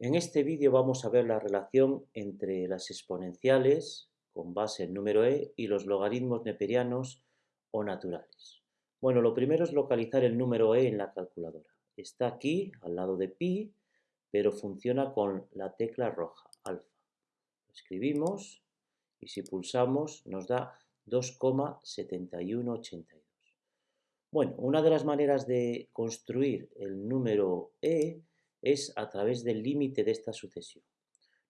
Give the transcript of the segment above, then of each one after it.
En este vídeo vamos a ver la relación entre las exponenciales con base en número e y los logaritmos neperianos o naturales. Bueno, lo primero es localizar el número e en la calculadora. Está aquí, al lado de pi, pero funciona con la tecla roja, alfa. Escribimos y si pulsamos nos da 2,7182. Bueno, una de las maneras de construir el número e es a través del límite de esta sucesión.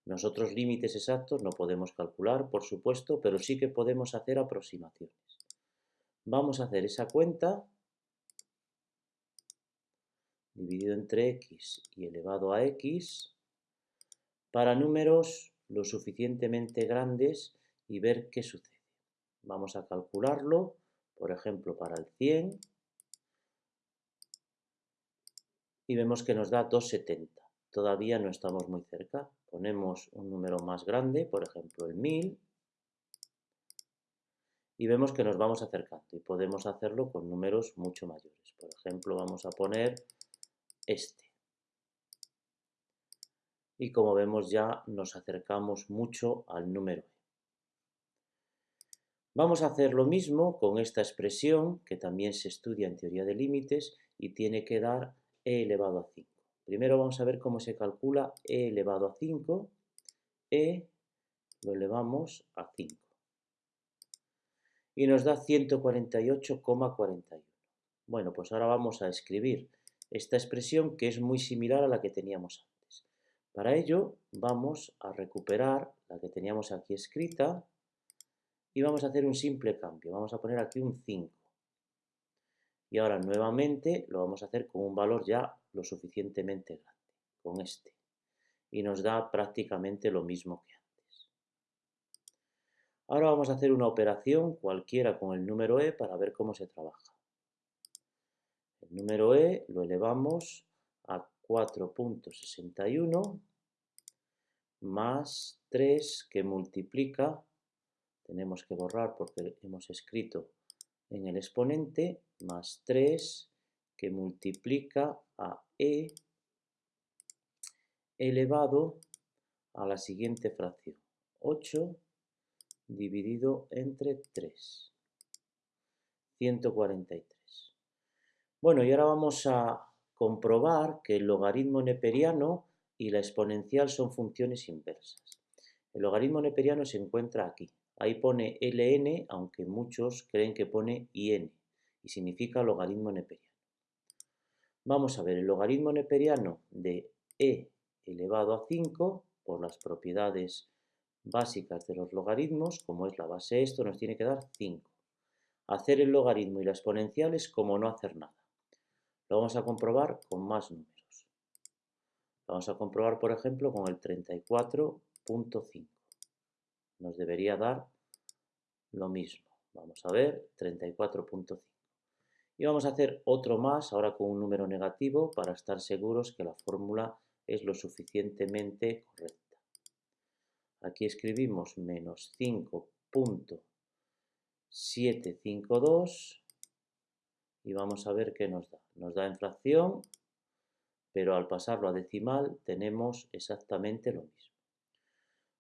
Nosotros límites exactos no podemos calcular, por supuesto, pero sí que podemos hacer aproximaciones. Vamos a hacer esa cuenta dividido entre x y elevado a x para números lo suficientemente grandes y ver qué sucede. Vamos a calcularlo, por ejemplo, para el 100 y vemos que nos da 2,70. Todavía no estamos muy cerca. Ponemos un número más grande, por ejemplo el 1000, y vemos que nos vamos acercando y podemos hacerlo con números mucho mayores. Por ejemplo, vamos a poner este. Y como vemos ya nos acercamos mucho al número e. Vamos a hacer lo mismo con esta expresión que también se estudia en teoría de límites y tiene que dar e elevado a 5. Primero vamos a ver cómo se calcula e elevado a 5. e lo elevamos a 5. Y nos da 148,41. Bueno, pues ahora vamos a escribir esta expresión que es muy similar a la que teníamos antes. Para ello vamos a recuperar la que teníamos aquí escrita y vamos a hacer un simple cambio. Vamos a poner aquí un 5. Y ahora nuevamente lo vamos a hacer con un valor ya lo suficientemente grande, con este. Y nos da prácticamente lo mismo que antes. Ahora vamos a hacer una operación cualquiera con el número e para ver cómo se trabaja. El número e lo elevamos a 4.61 más 3 que multiplica, tenemos que borrar porque hemos escrito en el exponente más 3 que multiplica a e elevado a la siguiente fracción, 8 dividido entre 3, 143. Bueno, y ahora vamos a comprobar que el logaritmo neperiano y la exponencial son funciones inversas. El logaritmo neperiano se encuentra aquí, Ahí pone ln, aunque muchos creen que pone in, y significa logaritmo neperiano. Vamos a ver el logaritmo neperiano de e elevado a 5, por las propiedades básicas de los logaritmos, como es la base esto, nos tiene que dar 5. Hacer el logaritmo y la exponencial es como no hacer nada. Lo vamos a comprobar con más números. Lo vamos a comprobar, por ejemplo, con el 34.5 nos debería dar lo mismo. Vamos a ver, 34.5. Y vamos a hacer otro más, ahora con un número negativo, para estar seguros que la fórmula es lo suficientemente correcta. Aquí escribimos menos 5.752 y vamos a ver qué nos da. Nos da en fracción, pero al pasarlo a decimal tenemos exactamente lo mismo.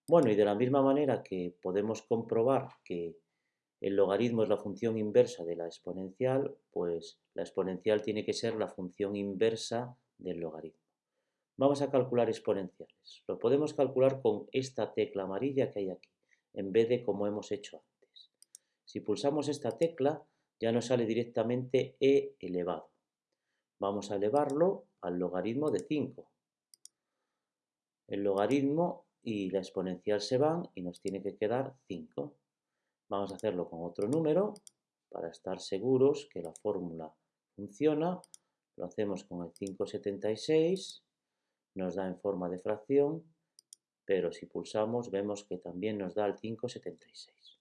Bueno, y de la misma manera que podemos comprobar que el logaritmo es la función inversa de la exponencial, pues la exponencial tiene que ser la función inversa del logaritmo. Vamos a calcular exponenciales. Lo podemos calcular con esta tecla amarilla que hay aquí, en vez de como hemos hecho antes. Si pulsamos esta tecla, ya nos sale directamente e elevado. Vamos a elevarlo al logaritmo de 5. El logaritmo y la exponencial se van y nos tiene que quedar 5. Vamos a hacerlo con otro número para estar seguros que la fórmula funciona. Lo hacemos con el 576, nos da en forma de fracción, pero si pulsamos vemos que también nos da el 576.